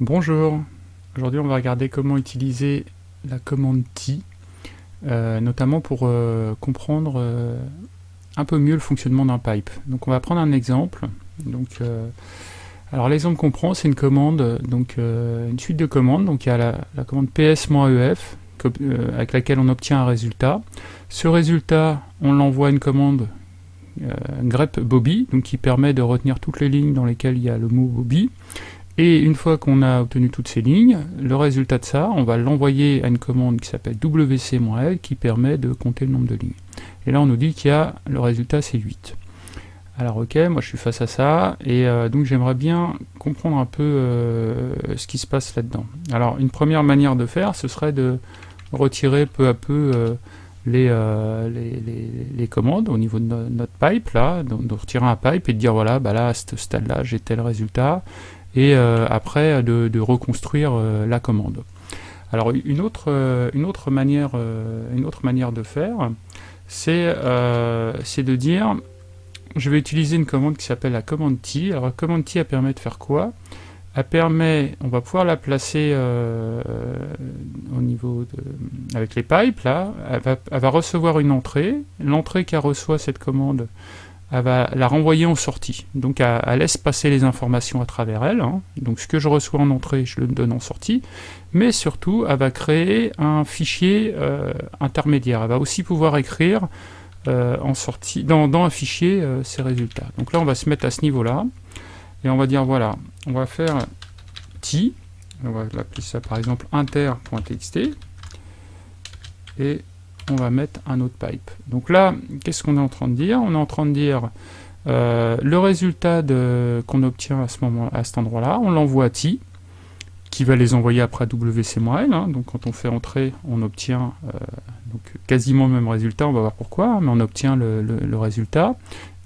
Bonjour, aujourd'hui on va regarder comment utiliser la commande T, euh, notamment pour euh, comprendre euh, un peu mieux le fonctionnement d'un pipe. Donc on va prendre un exemple. Donc, alors l'exemple qu'on prend c'est une commande, donc une suite de commandes. Donc il y a la, commande ps-ef avec laquelle on obtient un résultat. Ce résultat, on l'envoie à une commande grep bobby, qui permet de retenir toutes les lignes dans lesquelles il y a le mot bobby. Et une fois qu'on a obtenu toutes ces lignes, le résultat de ça, on va l'envoyer à une commande qui s'appelle wc-l qui permet de compter le nombre de lignes. Et là on nous dit qu'il y a le résultat c'est 8. Alors ok, moi je suis face à ça, et euh, donc j'aimerais bien comprendre un peu euh, ce qui se passe là-dedans. Alors une première manière de faire, ce serait de retirer peu à peu euh, les, les, commandes au niveau de notre pipe, là, donc de retirer un pipe et de dire voilà, bah là à ce stade-là j'ai tel résultat, et euh, après de, reconstruire euh, la commande. Alors une autre, euh, une autre, manière, une autre manière de faire, c'est de dire, je vais utiliser une commande qui s'appelle la commande T. Alors la commande T, elle permet de faire quoi? Elle permet, on va pouvoir la placer au niveau de, avec les pipes, là, elle va, elle va recevoir une entrée, l'entrée qu'elle reçoit cette commande, elle va la renvoyer en sortie. Donc elle, laisse passer les informations à travers elle. Hein. Donc ce que je reçois en entrée, je le donne en sortie. Mais surtout, elle va créer un fichier euh, intermédiaire. Elle va aussi pouvoir écrire euh, en sortie, dans, un fichier euh, ces résultats. Donc là, on va se mettre à ce niveau-là. Et on va dire, voilà, on va faire t. On va l'appeler ça par exemple inter.txt. Et on va mettre un autre pipe. Donc là, qu'est-ce qu'on est en train de dire? On est en train de dire euh, le résultat qu'on obtient à ce moment, à cet endroit-là, on l'envoie à T, qui va les envoyer après à WC-L. Hein. donc quand on fait entrer, on obtient euh, quasiment le même résultat, on va voir pourquoi, mais on obtient le, résultat.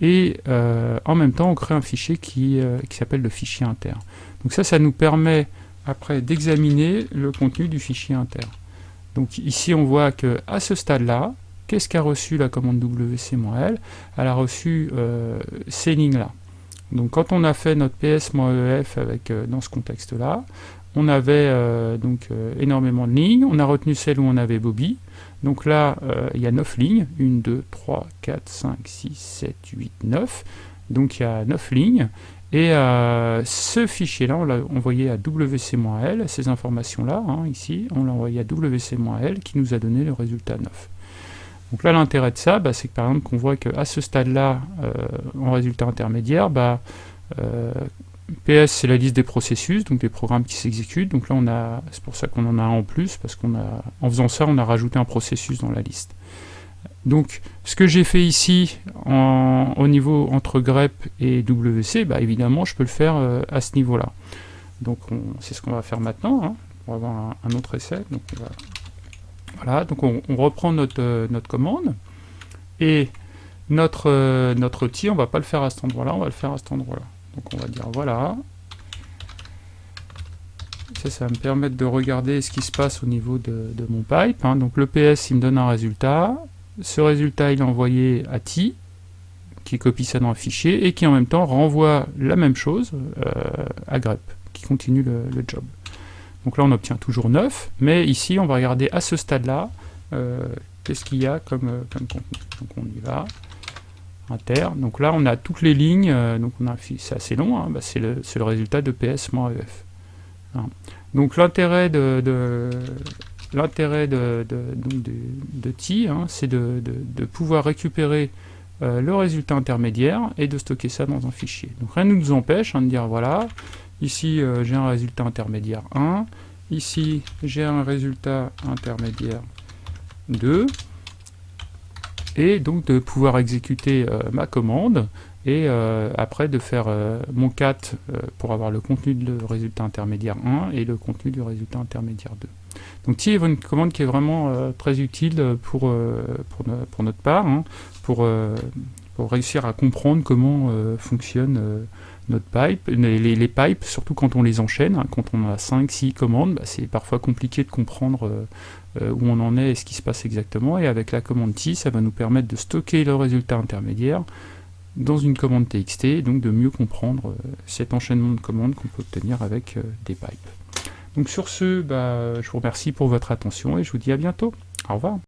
Et euh, en même temps, on crée un fichier qui s'appelle le fichier inter. Donc ça, ça nous permet après d'examiner le contenu du fichier inter. Donc ici, on voit que à ce stade-là, qu'est-ce qu'a reçu la commande wc-l Elle a reçu euh, ces lignes-là. Donc quand on a fait notre ps-ef avec euh, dans ce contexte-là, on avait euh, donc énormément de lignes, on a retenu celle où on avait Bobby, donc là il y a 9 lignes, 1, 2, 3, 4, 5, 6, 7, 8, 9, donc il y a 9 lignes, et euh, ce fichier-là, on l'a envoyé à wc-l, ces informations-là, hein, ici, on l'a envoyé à wc-l qui nous a donné le résultat 9. Donc là, l'intérêt de ça, bah, c'est que par exemple, qu'on voit qu'à ce stade-là, euh, en résultat intermédiaire, bah, euh, PS, c'est la liste des processus, donc des programmes qui s'exécutent. Donc là, on a, c'est pour ça qu'on en a un en plus, parce qu'en faisant ça, on a rajouté un processus dans la liste. Donc, ce que j'ai fait ici, au niveau entre grep et WC, bah, évidemment, je peux le faire euh, à ce niveau-là. Donc, c'est ce qu'on va faire maintenant, hein, pour avoir un, autre essai. Donc, on voilà, donc on, reprend notre, euh, notre commande, et notre, euh, notre outil, on va pas le faire à cet endroit-là, on va le faire à cet endroit-là. Donc, on va dire, voilà, ça, ça va me permettre de regarder ce qui se passe au niveau de, mon pipe. Hein. Donc le PS, il me donne un résultat. Ce résultat, il est envoyé à T, qui copie ça dans un fichier, et qui en même temps renvoie la même chose euh, à grep, qui continue le, job. Donc là, on obtient toujours 9, mais ici, on va regarder à ce stade-là, euh, qu'est-ce qu'il y a comme, euh, comme, contenu. Donc on y va, inter. Donc là, on a toutes les lignes, donc on a c'est assez long, hein, bah, c'est le, le, résultat de ps-ef. Hein. Donc l'intérêt de L'intérêt de, de, T, hein, c'est de, pouvoir récupérer euh, le résultat intermédiaire et de stocker ça dans un fichier. Donc rien ne nous empêche hein, de dire, voilà, ici euh, j'ai un résultat intermédiaire 1, ici j'ai un résultat intermédiaire 2, et donc de pouvoir exécuter euh, ma commande, et après de faire mon cat pour avoir le contenu du résultat intermédiaire 1 et le contenu du résultat intermédiaire 2. Donc T est une commande qui est vraiment euh, très utile pour, euh, pour, notre part, hein, pour, euh, pour, réussir à comprendre comment fonctionne notre pipe. Les, pipes, surtout quand on les enchaîne, hein, quand on a 5-6 commandes, bah, c'est parfois compliqué de comprendre où on en est et ce qui se passe exactement. Et avec la commande T, ça va nous permettre de stocker le résultat intermédiaire dans une commande TXT, donc de mieux comprendre cet enchaînement de commandes qu'on peut obtenir avec des pipes. Donc sur ce, bah, je vous remercie pour votre attention et je vous dis à bientôt. Au revoir.